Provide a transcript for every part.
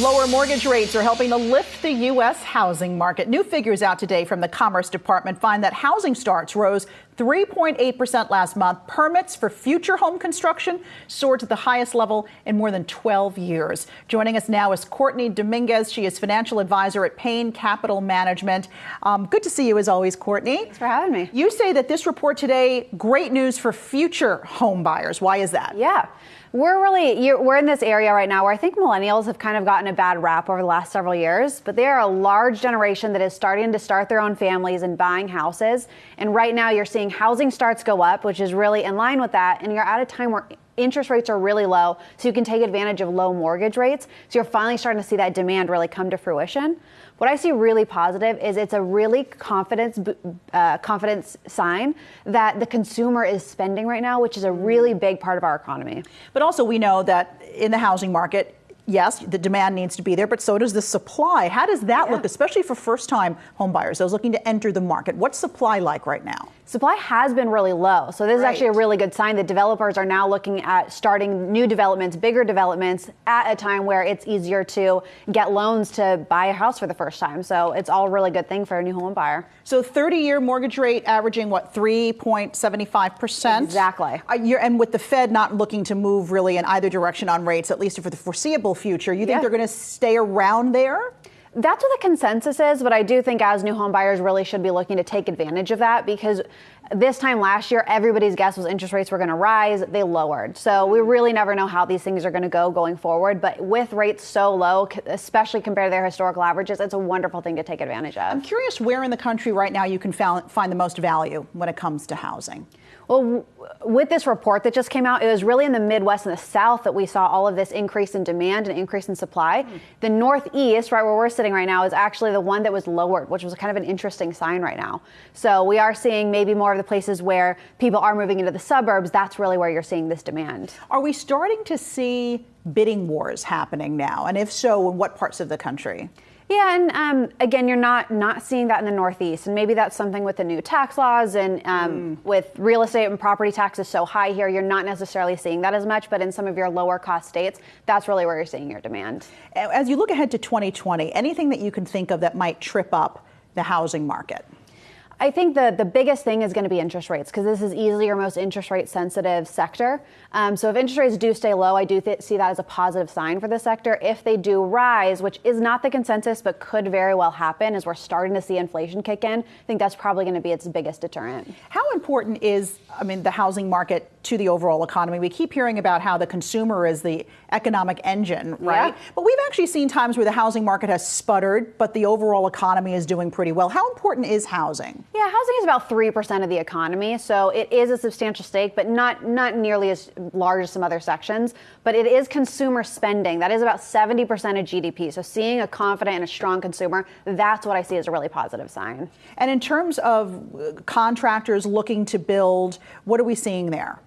Lower mortgage rates are helping to lift the U.S. housing market. New figures out today from the Commerce Department find that housing starts rose 3.8% last month. Permits for future home construction soared to the highest level in more than 12 years. Joining us now is Courtney Dominguez. She is financial advisor at Payne Capital Management. Um, good to see you as always, Courtney. Thanks for having me. You say that this report today, great news for future home buyers. Why is that? Yeah. We're really we're in this area right now where I think millennials have kind of gotten a bad rap over the last several years, but they are a large generation that is starting to start their own families and buying houses. And right now you're seeing housing starts go up, which is really in line with that, and you're at a time where interest rates are really low, so you can take advantage of low mortgage rates. So you're finally starting to see that demand really come to fruition. What I see really positive is it's a really confidence uh, confidence sign that the consumer is spending right now, which is a really big part of our economy. But also, we know that in the housing market, yes, the demand needs to be there, but so does the supply. How does that yeah. look, especially for first time home homebuyers, those looking to enter the market? What's supply like right now? Supply has been really low. So this right. is actually a really good sign that developers are now looking at starting new developments, bigger developments at a time where it's easier to get loans to buy a house for the first time. So it's all a really good thing for a new home buyer. So 30 year mortgage rate averaging what, 3.75%? Exactly. Uh, and with the Fed not looking to move really in either direction on rates, at least for the foreseeable future, you think yeah. they're going to stay around there? That's what the consensus is, but I do think as new home buyers really should be looking to take advantage of that because this time last year, everybody's guess was interest rates were going to rise. They lowered. So we really never know how these things are going to go going forward. But with rates so low, especially compared to their historical averages, it's a wonderful thing to take advantage of. I'm curious where in the country right now you can find the most value when it comes to housing. Well, with this report that just came out, it was really in the Midwest and the South that we saw all of this increase in demand and increase in supply. Mm. The Northeast, right where we're sitting right now, is actually the one that was lowered, which was kind of an interesting sign right now. So we are seeing maybe more of the places where people are moving into the suburbs. That's really where you're seeing this demand. Are we starting to see bidding wars happening now? And if so, in what parts of the country? Yeah, and um, again, you're not not seeing that in the Northeast, and maybe that's something with the new tax laws and um, mm. with real estate and property taxes so high here, you're not necessarily seeing that as much. But in some of your lower cost states, that's really where you're seeing your demand. As you look ahead to 2020, anything that you can think of that might trip up the housing market? I think the, the biggest thing is going to be interest rates because this is easily your most interest rate sensitive sector. Um, so if interest rates do stay low, I do th- see that as a positive sign for the sector. If they do rise, which is not the consensus but could very well happen as we're starting to see inflation kick in, I think that's probably going to be its biggest deterrent. How important is, I mean, the housing market to the overall economy? We keep hearing about how the consumer is the economic engine, right? Yeah. But we've actually seen times where the housing market has sputtered, but the overall economy is doing pretty well. How important is housing? Yeah, housing is about 3% of the economy, so it is a substantial stake, but not, not nearly as large as some other sections. But it is consumer spending. That is about 70% of GDP. So seeing a confident and a strong consumer, that's what I see as a really positive sign. And in terms of uh, contractors looking to build, what are we seeing there?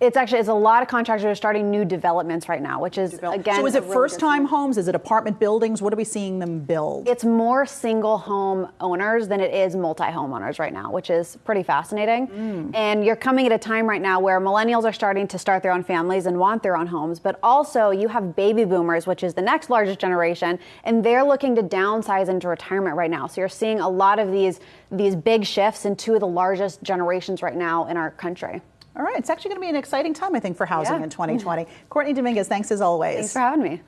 It's actually it's a lot of contractors are starting new developments right now, which is again. So is it really first-time homes? Is it apartment buildings? What are we seeing them build? It's more single home owners than it is multi-home owners right now, which is pretty fascinating. Mm. And you're coming at a time right now where millennials are starting to start their own families and want their own homes, but also you have baby boomers, which is the next largest generation, and they're looking to downsize into retirement right now. So you're seeing a lot of these these big shifts in two of the largest generations right now in our country. All right, it's actually going to be an exciting time, I think, for housing yeah. in 2020. Courtney Dominguez, thanks as always. Thanks for having me.